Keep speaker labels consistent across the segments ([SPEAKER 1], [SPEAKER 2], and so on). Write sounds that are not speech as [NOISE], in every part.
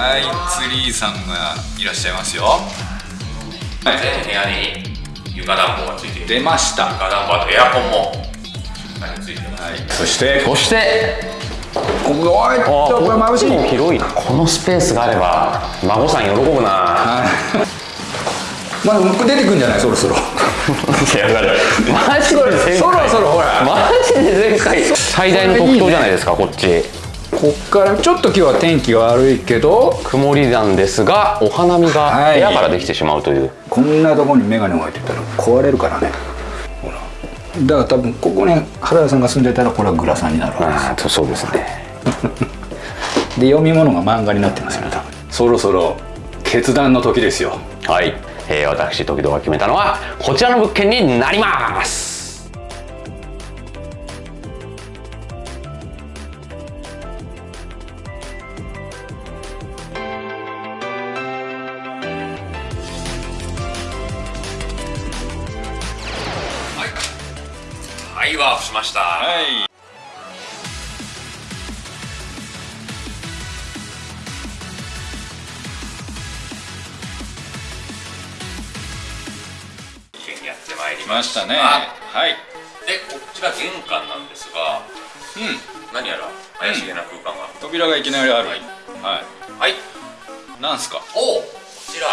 [SPEAKER 1] はいツリーさんがいらっしゃいますよ。
[SPEAKER 2] 全部部屋に床暖房がついている。
[SPEAKER 1] 出ました。
[SPEAKER 2] 床暖房あとエアコンもついてます、
[SPEAKER 1] はい。そして
[SPEAKER 3] そして
[SPEAKER 1] ここおいっ
[SPEAKER 3] あ
[SPEAKER 1] とこれ眩しい。
[SPEAKER 3] も広いな。このスペースがあれば孫さん喜ぶな。
[SPEAKER 1] まあ出てくんじゃない？そろそろ。[LAUGHS]
[SPEAKER 3] いやだからマジで前回
[SPEAKER 1] そろそろほら。
[SPEAKER 3] マジで前回最大の特徴じゃないですかこっち
[SPEAKER 1] こっからちょっと今日は天気が悪いけど
[SPEAKER 3] 曇りなんですがお花見が
[SPEAKER 1] はい。
[SPEAKER 3] 部屋からできてしまうという、
[SPEAKER 1] こんなところに眼鏡置いてたら壊れるからね。ほら。だから多分ここに原田さんが住んでたらこれはグラサンになるわけです。
[SPEAKER 3] ああそうですね。[LAUGHS]
[SPEAKER 1] で読み物が漫画になってますよね多分。そろそろ決断の時ですよ。
[SPEAKER 3] はい、えー私時々が決めたのはこちらの物件になります
[SPEAKER 2] ました
[SPEAKER 1] たね。
[SPEAKER 2] あ。
[SPEAKER 1] はい。
[SPEAKER 2] でこちら玄関なんですが
[SPEAKER 1] うん。
[SPEAKER 2] 何やら怪しげな空間が、
[SPEAKER 1] 扉がいきなりある。
[SPEAKER 2] はい。
[SPEAKER 1] はい。
[SPEAKER 2] はい。
[SPEAKER 1] なんすか？
[SPEAKER 2] おおこちら。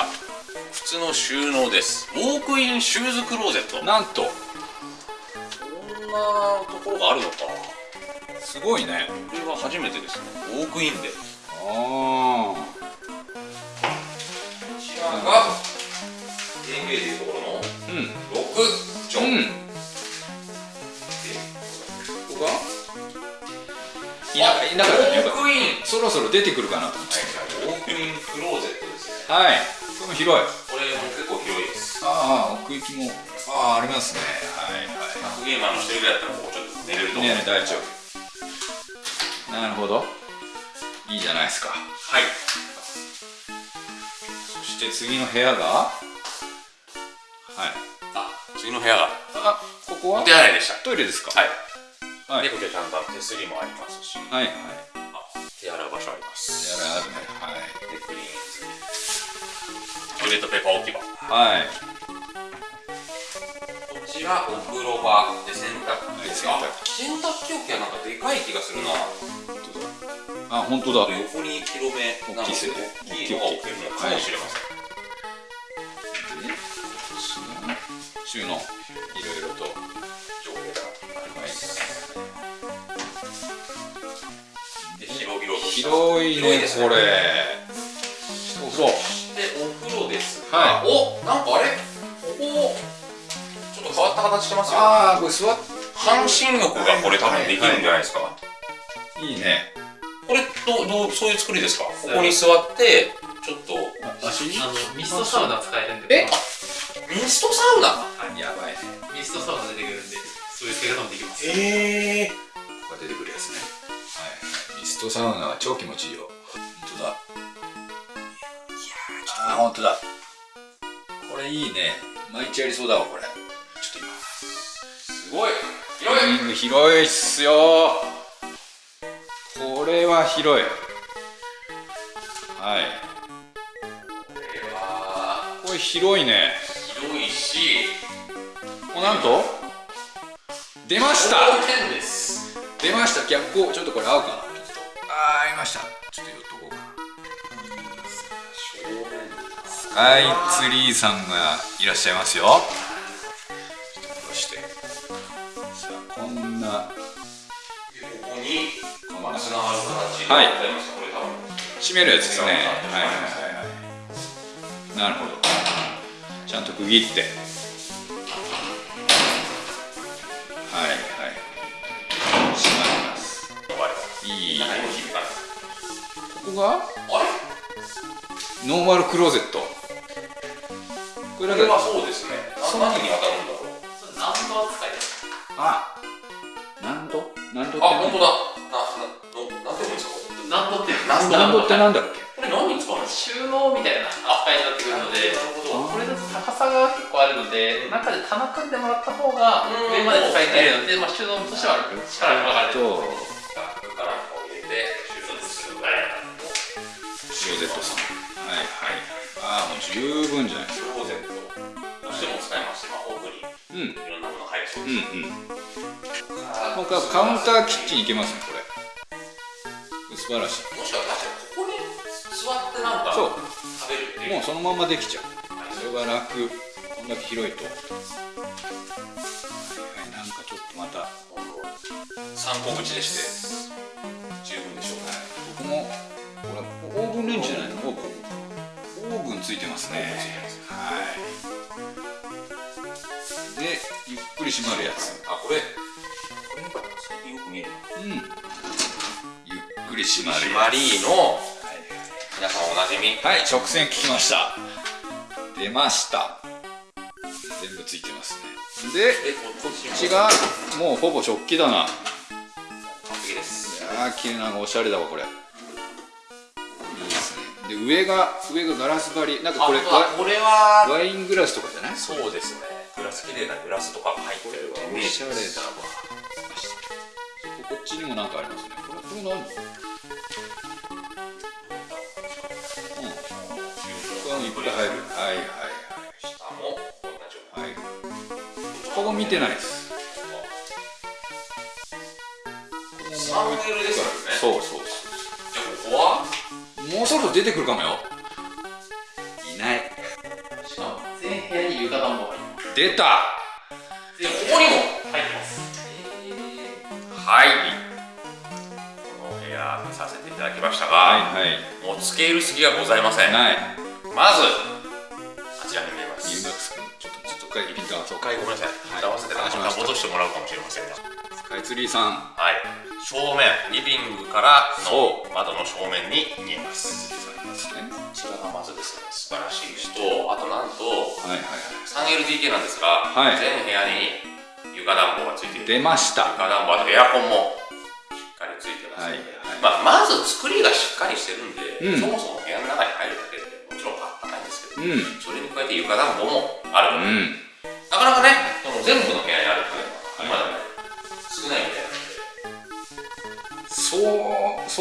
[SPEAKER 2] 靴の収納です。ウォークインシューズクローゼット。
[SPEAKER 1] なんと。
[SPEAKER 2] こんなところがあるのか。
[SPEAKER 1] すごいね。
[SPEAKER 2] これは初めてですね。ウォークインで。こ
[SPEAKER 1] あ
[SPEAKER 2] い
[SPEAKER 1] ないなかったね
[SPEAKER 2] ウォークイン
[SPEAKER 1] そろそろ出てくるかなと思って。
[SPEAKER 2] ウォークインクローゼットですね
[SPEAKER 1] はい。これも広い。
[SPEAKER 2] これも結構広いです。
[SPEAKER 1] ああ奥行きも。ああありますね。はい
[SPEAKER 2] 格ゲーマーの一人ぐらいだったらここちょっと寝れると思う、
[SPEAKER 1] ね大丈夫。なるほど。いいじゃないですか。
[SPEAKER 2] はい。
[SPEAKER 1] そして次の部屋が？はい。
[SPEAKER 2] あ次の部屋が。
[SPEAKER 1] あここは？
[SPEAKER 2] お手洗いでした。
[SPEAKER 1] トイレですか？
[SPEAKER 2] はい、
[SPEAKER 1] はい。
[SPEAKER 2] でこちらちゃんと手すりもありますし
[SPEAKER 1] はいはい。
[SPEAKER 2] あ手洗う場所あります。
[SPEAKER 1] やらあるねはい。
[SPEAKER 2] でクリーン済みトイレットペーパー置き場。こ
[SPEAKER 1] はい。
[SPEAKER 2] ちらお風呂場で洗濯機です
[SPEAKER 1] はい。
[SPEAKER 2] あ洗濯機置きはなんかでかい気がするな。
[SPEAKER 1] あ本当だ。
[SPEAKER 2] 横に広めなの
[SPEAKER 1] 大きいっすね。
[SPEAKER 2] 大きいのが置けるのかもしれません、
[SPEAKER 1] 収
[SPEAKER 2] 広
[SPEAKER 1] いね
[SPEAKER 2] ね
[SPEAKER 1] これ。お風呂
[SPEAKER 2] でお風呂ですが、
[SPEAKER 1] は
[SPEAKER 2] おなんかあれ？ここちょっと変わった形してますよ。
[SPEAKER 1] ああこれ座っ
[SPEAKER 2] 半身浴がこれ多分できるんじゃないですか、
[SPEAKER 1] い。いね。
[SPEAKER 2] これどうどうそういう作りですか？ここに座ってちょっと
[SPEAKER 1] 足？
[SPEAKER 4] あのミストサウナ使えるんで。
[SPEAKER 1] え？
[SPEAKER 2] ミストサウナ？
[SPEAKER 1] やばいね。
[SPEAKER 4] ミストサウナ出てくるんでそういう使い方もできます。
[SPEAKER 2] へえ
[SPEAKER 1] ここが出てくるやつねストサウナは超気持ちいいよ。本当だ。いやーあー。本当だ。これいいね。毎日やりそうだわこれ。ちょっと今。
[SPEAKER 2] すごい。広い。
[SPEAKER 1] 広いっすよ。これは広い。はい。
[SPEAKER 2] これは。
[SPEAKER 1] これ広いね。
[SPEAKER 2] 広いし。
[SPEAKER 1] おなんと？出ました。出ました。逆光。ちょっとこれ合うかな？いました。ちょっと寄っとこうか。スカイツリーさんがいらっしゃいますよ。ちょっと下ろして。さあこんな
[SPEAKER 2] ここにまあつながる形で
[SPEAKER 1] はい。閉めるやつですね。はいはいはいはい。なるほど。ちゃんと区切ってが？
[SPEAKER 2] あれ？
[SPEAKER 1] ノーマルクローゼット。これ
[SPEAKER 2] はそうですね。な何に当たるんだろう？
[SPEAKER 4] それナンバー使いです。
[SPEAKER 1] あなんとなんとって
[SPEAKER 2] あ、本当だ。な、な、の、なんて言うんですか？こ
[SPEAKER 4] ナンドって
[SPEAKER 2] ナン
[SPEAKER 1] なんとってなんだっけ？
[SPEAKER 2] れ何に使うんです
[SPEAKER 4] 収納みたいな扱いになってくるので
[SPEAKER 2] ほ
[SPEAKER 4] これだと高さが結構あるので中で棚組んでもらった方が上まで使い切れるので、まあ、収納としては力がかかる
[SPEAKER 1] とはいはい。ああもう十分じゃないですか。
[SPEAKER 5] しても使えます。魔法グリ
[SPEAKER 1] うん。
[SPEAKER 5] いろんなものそう
[SPEAKER 1] う
[SPEAKER 5] です、
[SPEAKER 1] んうん。もうカカウンターキッチンいけますねこれ。素晴らしい。
[SPEAKER 5] もしかしたらここに座ってなんか
[SPEAKER 1] そう。
[SPEAKER 5] 食べる
[SPEAKER 1] もうそのままできちゃう。それが楽。こんだけ広いと。はいなんかちょっとまた。
[SPEAKER 5] 参考口でして。十分でしょうか
[SPEAKER 1] ここもこれオーブンレンジじゃないのオーブンオーブンついてますね。はい。でゆっくり閉まるやつ。
[SPEAKER 5] あこれ？よく見る
[SPEAKER 1] うん。ゆっくり閉まるや
[SPEAKER 5] マリーの皆さんおなじみ？
[SPEAKER 1] つはい直線聞きました。出ました。全部ついてますね。で
[SPEAKER 5] えここっち
[SPEAKER 1] がもうほぼ食器だな。
[SPEAKER 5] 完璧です
[SPEAKER 1] いやー綺麗なのおしゃれだわこれで上が上がガラス張り。なんかこれ
[SPEAKER 5] あこれは
[SPEAKER 1] ワイングラスとかじゃない？
[SPEAKER 5] そうですね。グラス綺麗なグラスとかが入ってる
[SPEAKER 1] おしゃれだわこっちにもなんかありますね。これこれ何うんいっぱい入るはいはい
[SPEAKER 5] 下も同じよう
[SPEAKER 1] はいはいここ見てないです
[SPEAKER 5] サムネイルですよね
[SPEAKER 1] そうそうそ
[SPEAKER 5] じゃあここは
[SPEAKER 1] うもうそろそろ出てくるかもよ。いない。
[SPEAKER 4] しかも全部屋に床暖房
[SPEAKER 1] 出た。
[SPEAKER 5] でここにも入ってます。はい。この部屋見させていただきましたが、
[SPEAKER 1] はいはい。
[SPEAKER 5] もう付け入る隙がございません。
[SPEAKER 1] ない。
[SPEAKER 5] まずあちらに見えます。
[SPEAKER 1] ょっとちょっと一回ピント合わそう
[SPEAKER 5] 一回ごめんなさい。合わせてなんか戻してもらうかもしれませんが。
[SPEAKER 1] スカイツリーさん。
[SPEAKER 5] はい正面リビングからの
[SPEAKER 1] そ
[SPEAKER 5] 窓の正面に見えますこちらがまずですね素晴らしいしとあとなんと
[SPEAKER 1] はいはいはい。
[SPEAKER 5] 3LDK なんですが、
[SPEAKER 1] はい。
[SPEAKER 5] 全部屋に床暖房がついていて
[SPEAKER 1] 出ました。
[SPEAKER 5] 床暖房とエアコンもしっかりついてますので、
[SPEAKER 1] はい。
[SPEAKER 5] まあ、まず作りがしっかりしてるんで、
[SPEAKER 1] うん。
[SPEAKER 5] そもそも部屋の中に入るだけでもちろんあったかいんですけど、
[SPEAKER 1] うん。
[SPEAKER 5] それに加えて床暖房もある。と、
[SPEAKER 1] うん。
[SPEAKER 5] なかなかね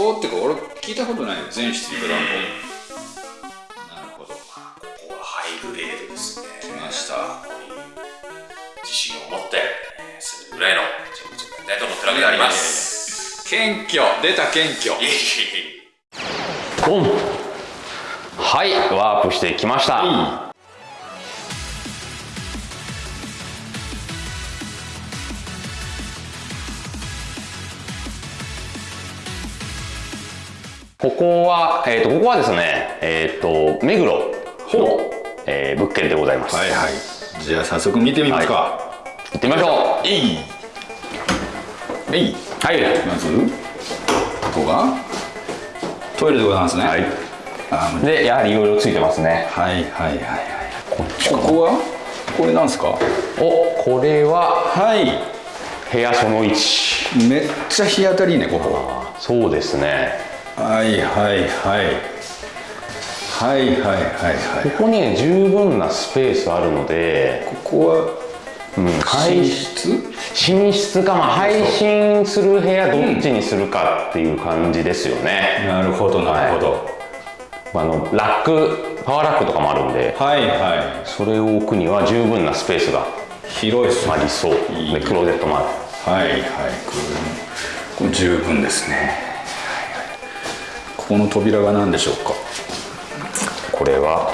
[SPEAKER 1] そうってか俺聞いたことないよ全室床暖房なるほど。
[SPEAKER 5] ここはハイグレードですね。
[SPEAKER 1] 来ました。
[SPEAKER 5] ここに自信を持ってえー住むぐらいの人物になりたいと思ってるわけであります。
[SPEAKER 1] 謙虚。出た謙虚。
[SPEAKER 2] ン。はいワープしてきました。ここは、えー、とここはですね、えっ、と目黒の、えー物件でございます、
[SPEAKER 1] はいはい。じゃあ早速見てみますか。
[SPEAKER 2] 行ってみましょう。
[SPEAKER 1] えい。えい。
[SPEAKER 2] はい。
[SPEAKER 1] まずここがトイレでございますね。
[SPEAKER 2] はい。でやはりいろいろついてますね。
[SPEAKER 1] はいはいはいはい。ここは？これなんですか？
[SPEAKER 2] おこれは
[SPEAKER 1] はい。
[SPEAKER 2] 部屋その1
[SPEAKER 1] めっちゃ日当たりいいねここ。
[SPEAKER 2] そうですね
[SPEAKER 1] はいはいはい。はいはいはいはい。
[SPEAKER 2] ここにね十分なスペースあるので、
[SPEAKER 1] ここは
[SPEAKER 2] うん、配
[SPEAKER 1] 寝室？
[SPEAKER 2] 寝室か、まあ、配信する部屋どっちにするかっていう感じですよね、
[SPEAKER 1] なるほどなるほど。
[SPEAKER 2] あのラックパワーラックとかもあるんで
[SPEAKER 1] はいは
[SPEAKER 2] それを置くには十分なスペースが
[SPEAKER 1] い広いっすね。
[SPEAKER 2] ありそう。
[SPEAKER 1] いい。
[SPEAKER 2] でクローゼットもある。
[SPEAKER 1] はいはい。十分ですねここの扉が何でしょうか？
[SPEAKER 2] これは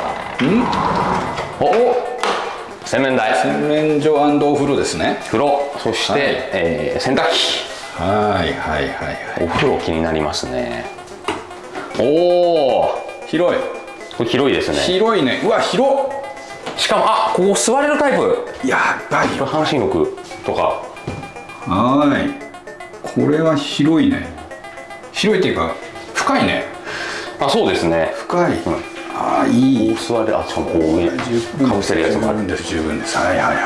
[SPEAKER 2] お洗面台。
[SPEAKER 1] 洗面所お風呂ですね。
[SPEAKER 2] 風呂。そして、
[SPEAKER 1] はい。
[SPEAKER 2] えー洗濯機。
[SPEAKER 1] はいはいはいはい。
[SPEAKER 2] お風呂気になりますね。おお
[SPEAKER 1] 広い。
[SPEAKER 2] これ広いですね。
[SPEAKER 1] 広いね。うわ広っ。
[SPEAKER 2] しかもあここ座れるタイプ。
[SPEAKER 1] やばいよ。
[SPEAKER 2] 半身浴とか。
[SPEAKER 1] はい。これは広いね。広いっていうか深いね。
[SPEAKER 2] あそうですね。
[SPEAKER 1] 深い、ああいい。
[SPEAKER 2] こう座れあしかもこう上かぶせるやつもある
[SPEAKER 1] 十分です。十分です。はいはいはいは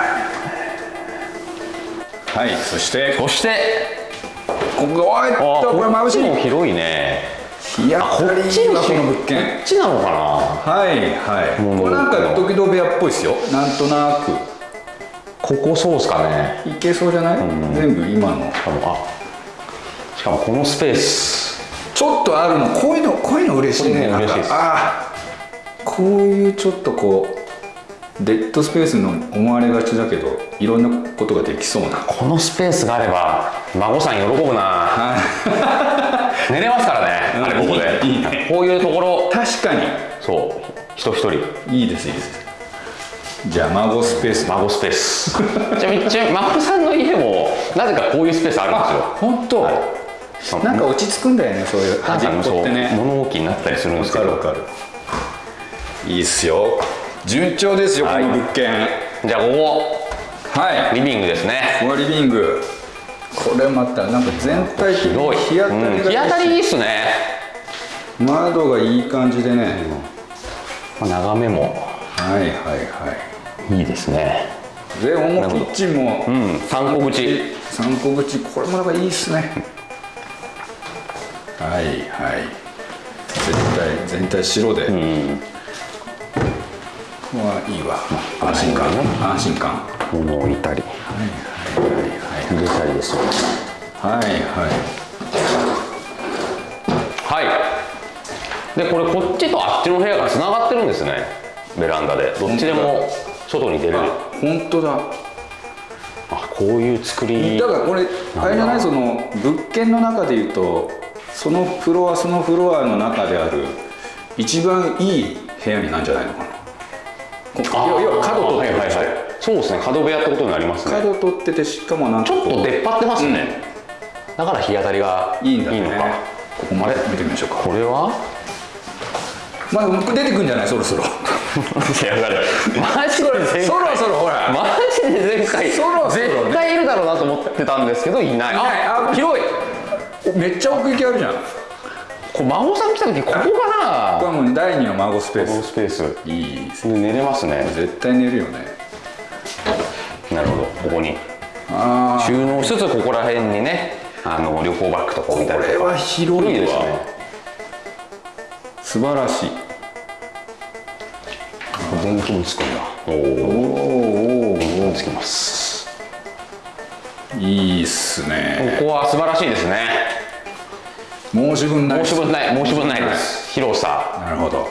[SPEAKER 1] い。はい。そして。
[SPEAKER 2] そして。
[SPEAKER 1] ここおいっ
[SPEAKER 2] あ
[SPEAKER 1] とこれ眩しい。
[SPEAKER 2] も広いね。
[SPEAKER 1] 日当たりいいわこの物件。
[SPEAKER 2] こっちなのかな？
[SPEAKER 1] はいはい。
[SPEAKER 2] もう
[SPEAKER 1] これなんか時々部屋っぽいですよ。なんとなく。
[SPEAKER 2] ここそうですかね。
[SPEAKER 1] いけそうじゃない、全部今の。
[SPEAKER 2] しかもあしかもこのスペース
[SPEAKER 1] ちょっとあるの。こういうのこういうの嬉しいね。ああこういうちょっとこうデッドスペースの思われがちだけどいろんなことができそうな。
[SPEAKER 2] このスペースがあれば孫さん喜ぶな。[LAUGHS] 寝れますからね。あれここで。
[SPEAKER 1] いいね。
[SPEAKER 2] こういうところ。
[SPEAKER 1] 確かに。
[SPEAKER 2] そう。人一人。
[SPEAKER 1] いいですいいです。じゃあ孫スペース。
[SPEAKER 2] 孫スペース。ちなみにちなみに孫さんの家もなぜかこういうスペースあるんですよ。
[SPEAKER 1] 本当、なんか落ち着くんだよねそういう端っこってね。
[SPEAKER 2] 物置になったりするんですけど。
[SPEAKER 1] わかるわかる。いいっすよ。順調ですよ、
[SPEAKER 2] はい。
[SPEAKER 1] この物件。
[SPEAKER 2] じゃあここ。
[SPEAKER 1] はい。
[SPEAKER 2] リビングですね。
[SPEAKER 1] このリビング。これまたなんか全体的
[SPEAKER 2] 広い。
[SPEAKER 1] に日当たりがいいし。
[SPEAKER 2] うん。日当たりいいっすね、
[SPEAKER 1] 窓がいい感じでね、
[SPEAKER 2] まあ眺めも。
[SPEAKER 1] はいはいはい。
[SPEAKER 2] いいですね。
[SPEAKER 1] でもうキッチンも、
[SPEAKER 2] うん。三個口。
[SPEAKER 1] 三個口。これもなんかいいっすねはいはい。全体全体白で、
[SPEAKER 2] うん。
[SPEAKER 1] ここはいいわ。安心感。安心感。
[SPEAKER 2] 物を置いたり入れたりですよ。
[SPEAKER 1] はいはい。
[SPEAKER 2] はい。でこれこっちとあっちの部屋がつながってるんですね。ベランダで。どっちでも外に出れる。
[SPEAKER 1] あ本当だ。
[SPEAKER 2] あこういう作り。
[SPEAKER 1] だからこれあれじゃない？その物件の中でいうとそのフロアそのフロアの中である一番いい部屋になんじゃないのかな。こ
[SPEAKER 2] あ
[SPEAKER 1] 要要は角取ってる
[SPEAKER 2] はいはいはい。そうですね。角部屋ってことになりますね。
[SPEAKER 1] 角取っててしかもなんか
[SPEAKER 2] ちょっと出っ張ってますね、だから日当たりがいい
[SPEAKER 1] いいんだね。
[SPEAKER 2] のか。
[SPEAKER 1] ここまで？見てみましょうか。
[SPEAKER 2] これは？
[SPEAKER 1] まあ出てくんじゃない？そろそろ。
[SPEAKER 2] いやだからマジで？
[SPEAKER 1] そろそろほら。
[SPEAKER 2] マジで前回
[SPEAKER 1] そろそろね。
[SPEAKER 2] 絶対いるだろうなと思ってたんですけどいない。
[SPEAKER 1] ない
[SPEAKER 2] あ
[SPEAKER 1] あ
[SPEAKER 2] 広い。
[SPEAKER 1] おめっちゃ奥行きあるじゃん。こ
[SPEAKER 2] これ孫さん来た時ここか
[SPEAKER 1] こ
[SPEAKER 2] な
[SPEAKER 1] れはもう第二の孫スペー
[SPEAKER 2] この
[SPEAKER 1] ス
[SPEAKER 2] スペース。
[SPEAKER 1] いいです
[SPEAKER 2] で寝れますね。
[SPEAKER 1] 絶対寝るよね。
[SPEAKER 2] なるほど。ここに。
[SPEAKER 1] ああ
[SPEAKER 2] 収納しつつここら辺にねあの旅行バッグとか置いたりとか。
[SPEAKER 1] これは広い
[SPEAKER 2] ですね。
[SPEAKER 1] 素晴らしい。
[SPEAKER 2] 電気もつくんだ。お
[SPEAKER 1] お
[SPEAKER 2] 電気
[SPEAKER 1] ー
[SPEAKER 2] もつきます。
[SPEAKER 1] いいっすね。
[SPEAKER 2] ここは素晴らしいですね
[SPEAKER 1] 申し分ない。
[SPEAKER 2] 申し分ない。申し分ない。です広さ。
[SPEAKER 1] なるほど。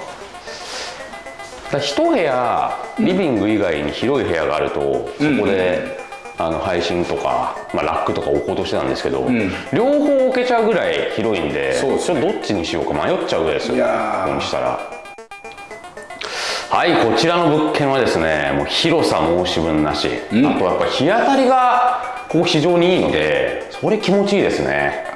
[SPEAKER 2] 一部屋リビング以外に広い部屋があると、そこで、あの配信とか、まあ、ラックとか置こうとしてたんですけど、
[SPEAKER 1] ん。
[SPEAKER 2] 両方置けちゃうぐらい広いんでどっちにしようか迷っちゃうぐらいですよここにしたら。はいこちらの物件はですねもう広さ申し分なし、
[SPEAKER 1] ん。
[SPEAKER 2] あとやっぱり日当たりがここ非常にいいのでそれ気持ちいいですね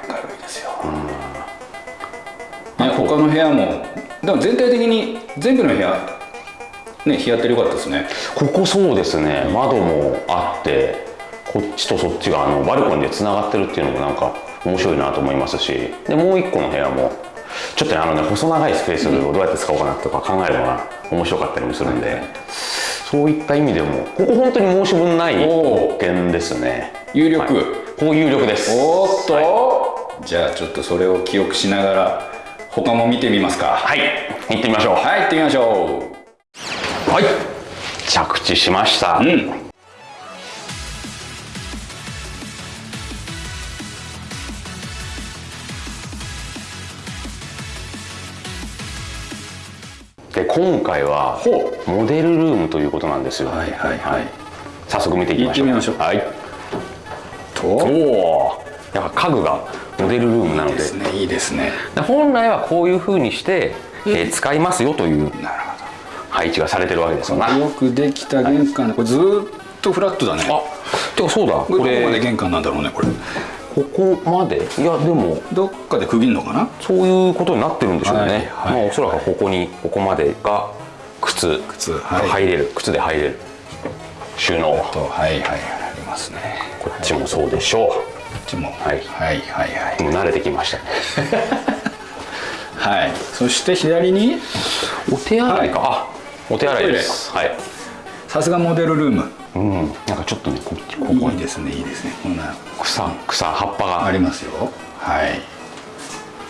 [SPEAKER 1] ね、他の部屋もでも全体的に全部の部屋ね日当たり良かったですね。
[SPEAKER 2] ここそうですね。窓もあってこっちとそっちがあのバルコニーでつながってるっていうのもなんか面白いなと思いますし。でもう一個の部屋もちょっとねあのね細長いスペースをどうやって使おうかなとか考えるのが面白かったりもするんで、そういった意味でもここ本当に申し分ない物件ですね。
[SPEAKER 1] 有力、
[SPEAKER 2] はい。ここ有力です。
[SPEAKER 1] おーっと、じゃあちょっとそれを記憶しながら他も見てみますか。
[SPEAKER 2] はい。行ってみましょう。
[SPEAKER 1] はい行ってみましょ
[SPEAKER 2] はい。着地しました、
[SPEAKER 1] ううん。
[SPEAKER 2] で今回は
[SPEAKER 1] ほ
[SPEAKER 2] モデルルームということなんですよ、
[SPEAKER 1] はいはいはい。
[SPEAKER 2] 早速見ていきましょう。
[SPEAKER 1] 行ってみましょう。
[SPEAKER 2] はい。
[SPEAKER 1] と。
[SPEAKER 2] おおやっぱ家具がモデルルームなので。
[SPEAKER 1] ですねいいですね。
[SPEAKER 2] で本来はこういう風にして、えー使いますよという配置がされてるわけですよな。
[SPEAKER 1] ほどよくできた玄関これずーっとフラットだね。
[SPEAKER 2] あてかそうだ。こ
[SPEAKER 1] これどこまで
[SPEAKER 2] れ
[SPEAKER 1] 玄関なんだろうねこれ。
[SPEAKER 2] ここまで？いやでも
[SPEAKER 1] どっかで区切るのかな？
[SPEAKER 2] そういうことになってるんでしょうね、
[SPEAKER 1] はいはい。
[SPEAKER 2] まあ、おそらくここにここまでが靴。
[SPEAKER 1] 靴
[SPEAKER 2] 入れる、靴で入れる。収納。
[SPEAKER 1] とはいはいありますね。
[SPEAKER 2] こっちもそうでしょ
[SPEAKER 1] こっちも。
[SPEAKER 2] はい。
[SPEAKER 1] はいはいは
[SPEAKER 2] うもう慣れてきました [LAUGHS]
[SPEAKER 1] はい。そして左に？
[SPEAKER 2] お手洗いか、あお手洗いです。はい。
[SPEAKER 1] さすがモデルルーム。
[SPEAKER 2] うん。なんかちょっとねこっちここ。に
[SPEAKER 1] いいですねいいですね。こんな。
[SPEAKER 2] 草草葉っぱが。
[SPEAKER 1] ありますよ。はい。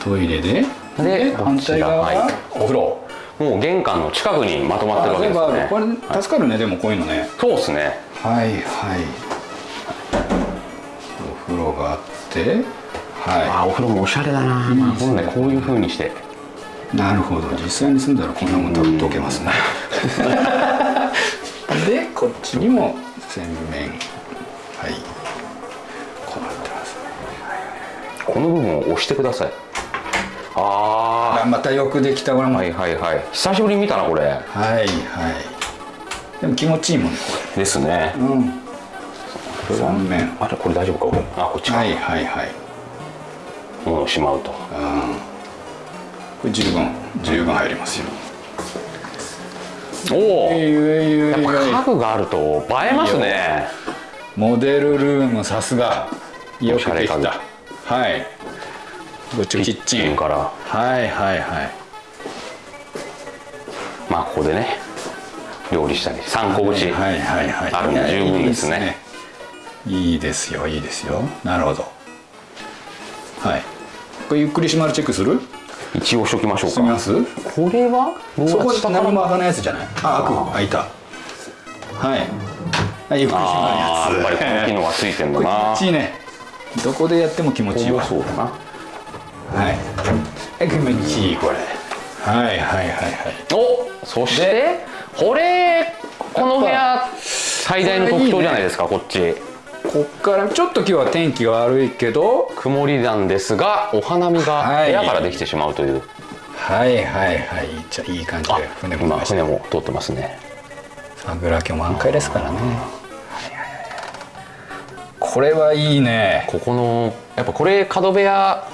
[SPEAKER 1] トイレで。
[SPEAKER 2] で
[SPEAKER 1] 反対側は？
[SPEAKER 2] お風呂。もう玄関の近くにまとまってるわけですね。
[SPEAKER 1] これ助かるねでもこういうのね。
[SPEAKER 2] そうですね。
[SPEAKER 1] はいはいがあっては
[SPEAKER 2] あお風呂もおしゃれだな、まあ、このねこういう風にして。
[SPEAKER 1] いなるほど。実際に住んだらこんなもん多分溶けますね。[LAUGHS] でこっちにも洗面。はい。こうなってますね。
[SPEAKER 2] この部分を押してください。あ
[SPEAKER 1] あまたよくできた。これ
[SPEAKER 2] あ
[SPEAKER 1] も。
[SPEAKER 2] はいはいはい。久しぶりに見たなこれ。
[SPEAKER 1] はいはい。でも気持ちいいもんねこ
[SPEAKER 2] ですね。
[SPEAKER 1] れうん三面
[SPEAKER 2] あれこれ大丈夫かあこっちか、
[SPEAKER 1] はいはいはい。
[SPEAKER 2] 物をしまうと。
[SPEAKER 1] これ十分。十分入りますよ。
[SPEAKER 2] おお。
[SPEAKER 1] えいえいえい
[SPEAKER 2] やっぱ家具があると映えますね。
[SPEAKER 1] モデルルームさすが。よくできた。はい。こっちキッチン。
[SPEAKER 2] から。
[SPEAKER 1] はいはいはい。
[SPEAKER 2] まあここでね料理したり参考口
[SPEAKER 1] はいはいはい。
[SPEAKER 2] あるんで十分ですね
[SPEAKER 1] いいですよいいですよ。なるほど。はい。これゆっくり閉まるチェックする？
[SPEAKER 2] 一応しときましょうか。
[SPEAKER 1] します？
[SPEAKER 2] これは？
[SPEAKER 1] そこ
[SPEAKER 2] 下から
[SPEAKER 1] 何も開かないやつじゃない？あ開く。開いた。はい。はいゆっくり閉
[SPEAKER 2] ああやっぱり
[SPEAKER 1] まるやつ
[SPEAKER 2] この機能がついてんだ
[SPEAKER 1] これ気
[SPEAKER 2] な
[SPEAKER 1] 持ちいいね。どこでやっても気持ちいいわ。
[SPEAKER 2] そうだな。
[SPEAKER 1] はい。はい気持ちいいこれ。はいはいはいはい。
[SPEAKER 2] おそしてこれこの部屋最大の特徴じゃないですかこっち
[SPEAKER 1] こっからちょっと今日は天気が悪いけど
[SPEAKER 2] 曇りなんですがお花見が
[SPEAKER 1] はい。
[SPEAKER 2] 部屋からできてしまうという、
[SPEAKER 1] はいはいはい。じゃあいい感じで船も来
[SPEAKER 2] 今船も通ってますね。
[SPEAKER 1] 桜今日満開ですからね。これはいいね。
[SPEAKER 2] ここのやっぱこれ角部屋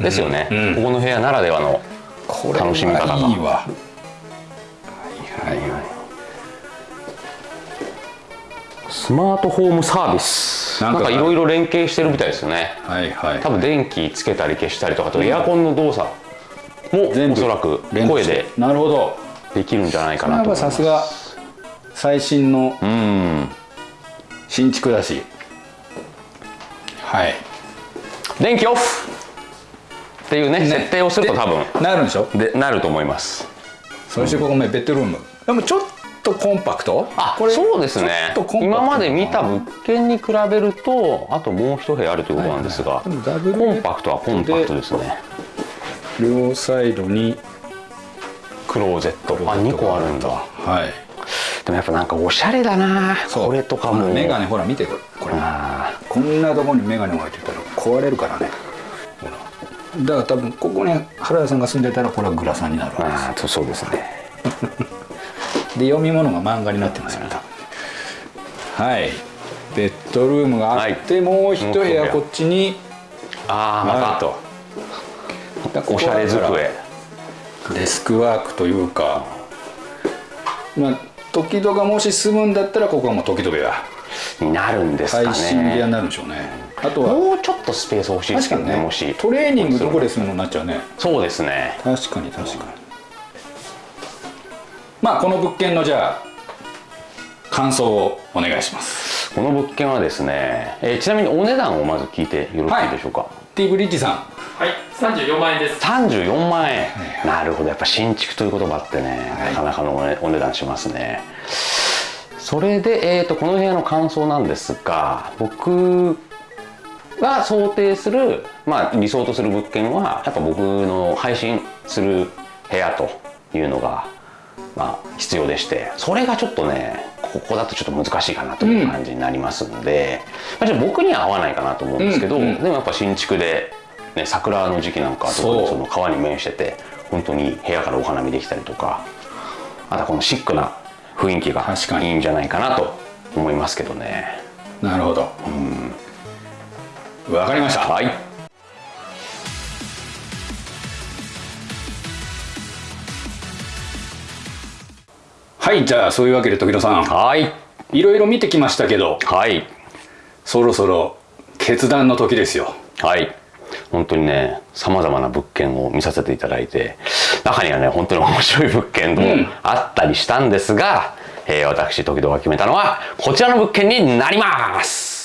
[SPEAKER 2] ですよね、
[SPEAKER 1] うん。うん。
[SPEAKER 2] ここの部屋ならではの楽しみ方が。
[SPEAKER 1] はいいわ
[SPEAKER 2] スマートホームサービス。
[SPEAKER 1] な
[SPEAKER 2] んんか。いろいろ連携してるみたいですよね。
[SPEAKER 1] はいはい。
[SPEAKER 2] 多分電気つけたり消したりとかあとエアコンの動作もおそらく声で
[SPEAKER 1] なるほど。
[SPEAKER 2] できるんじゃないかなと
[SPEAKER 1] さすが最新の
[SPEAKER 2] うん。
[SPEAKER 1] 新築だし。はい。
[SPEAKER 2] 電気オフ。っていうね設定をすると多分。
[SPEAKER 1] でなるんでしょ？
[SPEAKER 2] でなると思います。
[SPEAKER 1] そしてここねベッドルーム。でもちょっとコンパクト？
[SPEAKER 2] あ
[SPEAKER 1] これ
[SPEAKER 2] そうですね。今まで見た物件に比べるとあともう一部屋あるということなんですが、
[SPEAKER 1] いはいでもダブル
[SPEAKER 2] コンパクトはコンパクトですね。
[SPEAKER 1] 両サイドに
[SPEAKER 2] クローゼット。あ2個あるんだ。
[SPEAKER 1] はい。
[SPEAKER 2] でもやっぱなんかおしゃれだな。これとかも。
[SPEAKER 1] メガネほら見てこれ。これ
[SPEAKER 2] あ
[SPEAKER 1] こんなところにメガネ置いてたら壊れるからね。だから多分ここに原田さんが住んでたらこれはグラサンになる
[SPEAKER 2] ー
[SPEAKER 1] わけです
[SPEAKER 2] そうですね [LAUGHS]
[SPEAKER 1] で読み物が漫画になってますよね多分はい。ベッドルームがあって、
[SPEAKER 2] はい。
[SPEAKER 1] もう一部
[SPEAKER 2] 屋
[SPEAKER 1] 屋。こっちに
[SPEAKER 2] ああま
[SPEAKER 1] あると。
[SPEAKER 2] おしゃれ机。
[SPEAKER 1] デスクワークというか。まあ時々がもし住むんだったらここはもう時々が
[SPEAKER 2] になるんですか
[SPEAKER 1] 配信部屋に
[SPEAKER 2] ね
[SPEAKER 1] なるんでしょうね。あとは
[SPEAKER 2] もうちょっとスペース欲しいですけど
[SPEAKER 1] ね
[SPEAKER 2] ね。もし。
[SPEAKER 1] トレーニングどこでするのになっちゃうね。
[SPEAKER 2] そうですね。
[SPEAKER 1] 確かに確かにまあこの物件のじゃあ感想をお願いします。
[SPEAKER 2] この物件はですね、えーちなみにお値段をまず聞いてよろしいでしょうか、
[SPEAKER 1] T ブリッジさん。
[SPEAKER 4] はい34万円です。
[SPEAKER 2] 34万円。なるほどやっぱ新築という言葉ってね、なかなかのお,、値段しますね。それで、えー、とこの部屋の感想なんですが僕が想定する、まあ、理想とする物件はやっぱ僕の配信する部屋というのが、まあ、必要でしてそれがちょっとねここだとちょっと難しいかなという感じになりますので、まあ、ちょっと僕には合わないかなと思うんですけど、
[SPEAKER 1] うんうん
[SPEAKER 2] でもやっぱ新築で、ね、桜の時期なんかは特に
[SPEAKER 1] そ
[SPEAKER 2] の川に面してて本当に部屋からお花見できたりとかあとはこのシックな雰囲気がいいんじゃないかなと思いますけどね。
[SPEAKER 1] なるほど。わかりました。
[SPEAKER 2] はい
[SPEAKER 1] はいじゃあそういうわけで時戸さん。
[SPEAKER 2] はい。
[SPEAKER 1] いろいろ見てきましたけど
[SPEAKER 2] はい。
[SPEAKER 1] そろそろ決断の時ですよ。
[SPEAKER 2] はい。本当にねさまざまな物件を見させていただいて中にはね本当に面白い物件も
[SPEAKER 1] うん。
[SPEAKER 2] あったりしたんですが、えー私時々が決めたのはこちらの物件になります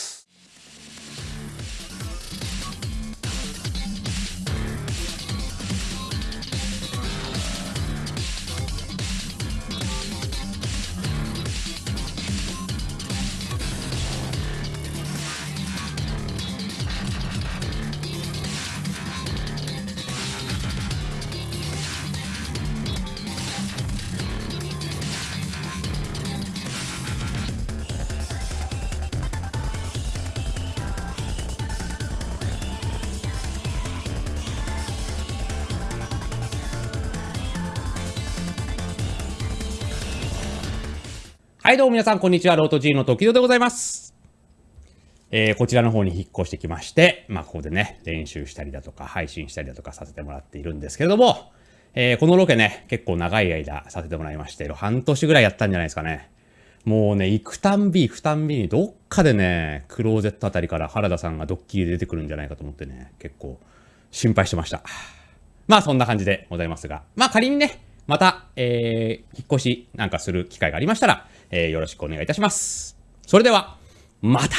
[SPEAKER 2] はい、どうも皆さん、こんにちは。ロート G の時戸でございます。えーこちらの方に引っ越してきまして、まあ、ここでね、練習したりだとか、配信したりだとかさせてもらっているんですけれども、えーこのロケね、結構長い間させてもらいまして、半年ぐらいやったんじゃないですかね。もうね、行くたんび行くたんびに、どっかでね、クローゼットあたりから原田さんがドッキリで出てくるんじゃないかと思ってね、結構心配してました。まあそんな感じでございますが、まあ仮にね、また、えー引っ越しなんかする機会がありましたら、えーよろしくお願いいたします。それでは、また